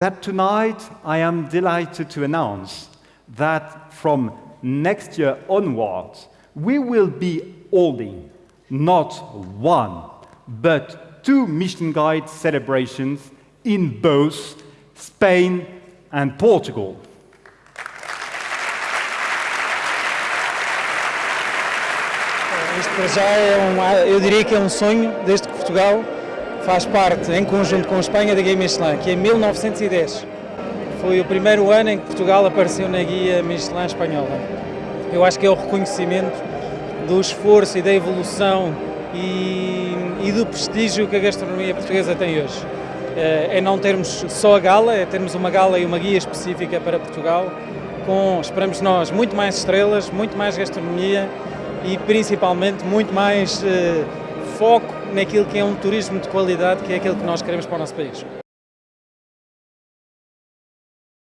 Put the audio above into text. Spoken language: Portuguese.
that tonight I am delighted to announce that from next year onwards, we will be holding not one, but two Mission Guide celebrations in both Spain and Portugal. Para já é um, eu diria que é um sonho Portugal faz parte, em conjunto com a Espanha, da Guia Michelin, que em 1910 foi o primeiro ano em que Portugal apareceu na Guia Michelin espanhola. Eu acho que é o reconhecimento do esforço e da evolução e, e do prestígio que a gastronomia portuguesa tem hoje. Eh, é não termos só a gala, é termos uma gala e uma guia específica para Portugal, com, esperamos nós, muito mais estrelas, muito mais gastronomia e principalmente muito mais uh, foco naquilo que é um turismo de qualidade, que é aquilo que nós queremos para o nosso país.